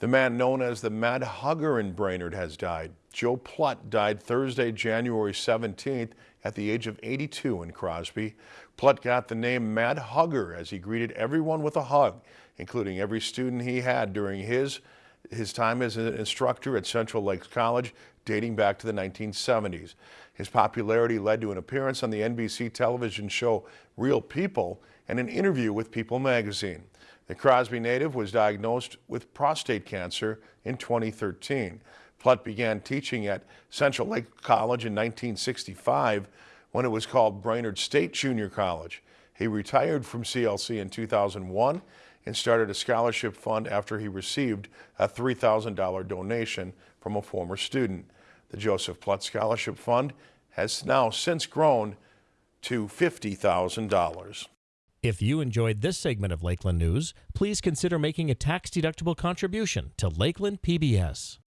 The man known as the Mad Hugger in Brainerd has died. Joe Plutt died Thursday, January 17th at the age of 82 in Crosby. Plutt got the name Mad Hugger as he greeted everyone with a hug, including every student he had during his, his time as an instructor at Central Lakes College dating back to the 1970s. His popularity led to an appearance on the NBC television show Real People and an interview with People magazine. The Crosby native was diagnosed with prostate cancer in 2013. Plutt began teaching at Central Lake College in 1965 when it was called Brainerd State Junior College. He retired from CLC in 2001 and started a scholarship fund after he received a $3,000 donation from a former student. The Joseph Plutt Scholarship Fund has now since grown to $50,000. If you enjoyed this segment of Lakeland News, please consider making a tax-deductible contribution to Lakeland PBS.